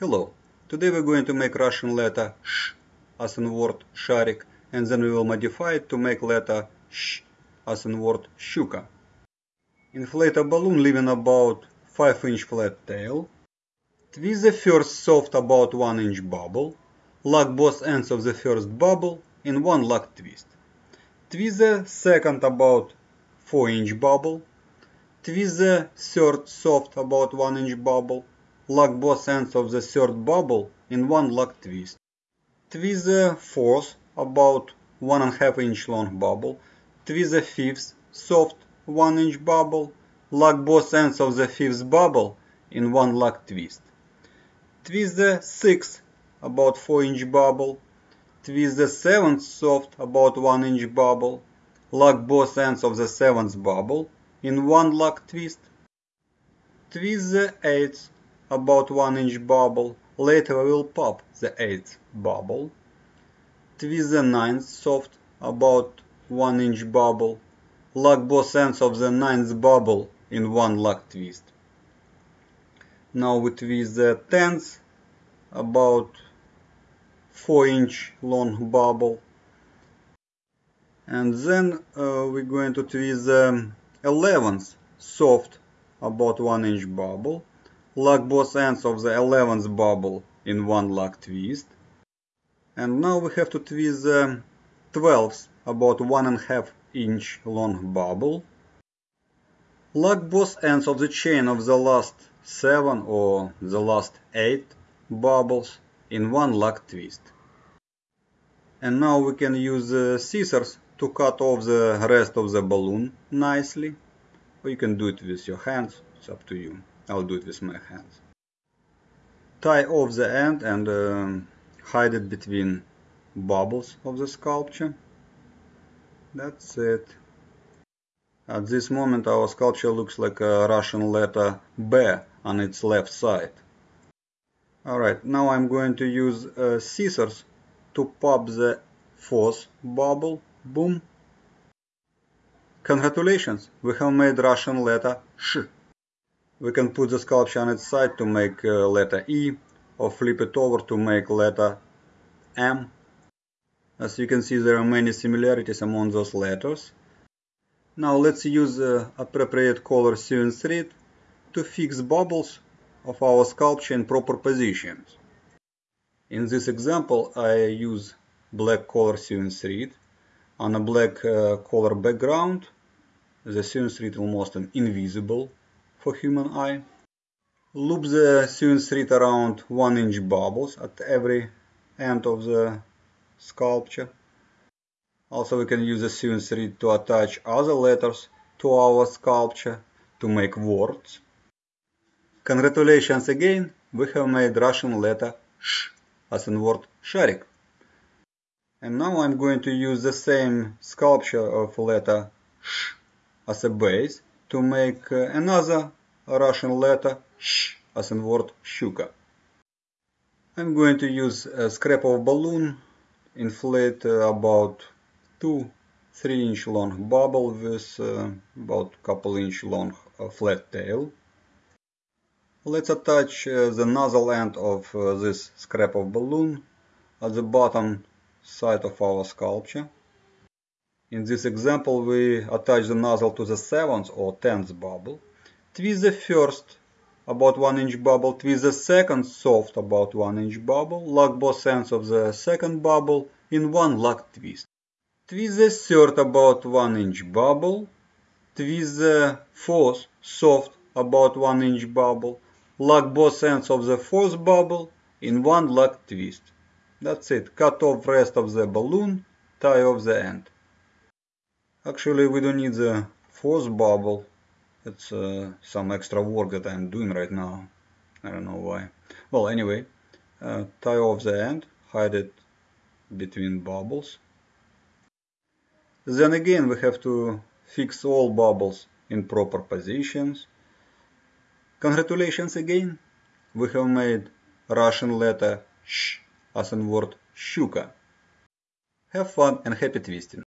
Hello, today we're going to make Russian letter sh as in word sharik and then we will modify it to make letter sh as in word shuka. Inflate a balloon leaving about 5 inch flat tail. Twist the first soft about 1 inch bubble. Lock both ends of the first bubble in one lock twist. Twist the second about 4 inch bubble. Twist the third soft about 1 inch bubble lock both ends of the third bubble in one lock twist. Twist the fourth, about 1.5 inch long bubble. Twist the fifth, soft 1 inch bubble. Lock both ends of the fifth bubble in one lock twist. Twist the sixth, about 4 inch bubble. Twist the seventh, soft, about 1 inch bubble. Lock both ends of the seventh bubble in one lock twist. Twist the eighth, about 1 inch bubble. Later we will pop the 8th bubble. Twist the 9th soft, about 1 inch bubble. Lock both ends of the 9th bubble in one lock twist. Now we twist the 10th, about 4 inch long bubble. And then uh, we're going to twist the 11th soft, about 1 inch bubble lock both ends of the 11th bubble in one lock twist. And now we have to twist the 12th about one and a half inch long bubble. Lock both ends of the chain of the last 7 or the last 8 bubbles in one lock twist. And now we can use the scissors to cut off the rest of the balloon nicely. Or you can do it with your hands, it's up to you. I'll do it with my hands. Tie off the end and um, hide it between bubbles of the sculpture. That's it. At this moment our sculpture looks like a Russian letter B on its left side. Alright, now I'm going to use uh, scissors to pop the fourth bubble. Boom. Congratulations, we have made Russian letter Sh. We can put the sculpture on its side to make uh, letter E or flip it over to make letter M. As you can see there are many similarities among those letters. Now let's use uh, appropriate color sewing thread to fix bubbles of our sculpture in proper positions. In this example I use black color sewing thread on a black uh, color background. The sewing thread almost invisible for human eye. Loop the sewing thread around 1 inch bubbles at every end of the sculpture. Also we can use the sewing thread to attach other letters to our sculpture to make words. Congratulations again, we have made Russian letter sh as in word sharik. And now I'm going to use the same sculpture of letter sh as a base to make uh, another Russian letter sh as in word shuka. I'm going to use a scrap of balloon, inflate uh, about 2 3 inch long bubble with uh, about couple inch long flat tail. Let's attach the nozzle end of this scrap of balloon at the bottom side of our sculpture. In this example, we attach the nozzle to the 7th or 10th bubble. Twist the first about 1 inch bubble, twist the second soft about 1 inch bubble, lock both ends of the second bubble in one lock twist. Twist the third about 1 inch bubble, twist the fourth soft about 1 inch bubble, lock both ends of the fourth bubble in one lock twist. That's it, cut off rest of the balloon, tie off the end. Actually we don't need the fourth bubble, it's uh, some extra work that I'm doing right now. I don't know why. Well, anyway, uh, tie off the end, hide it between bubbles. Then again we have to fix all bubbles in proper positions. Congratulations again, we have made Russian letter sh as in word shuka. Have fun and happy twisting.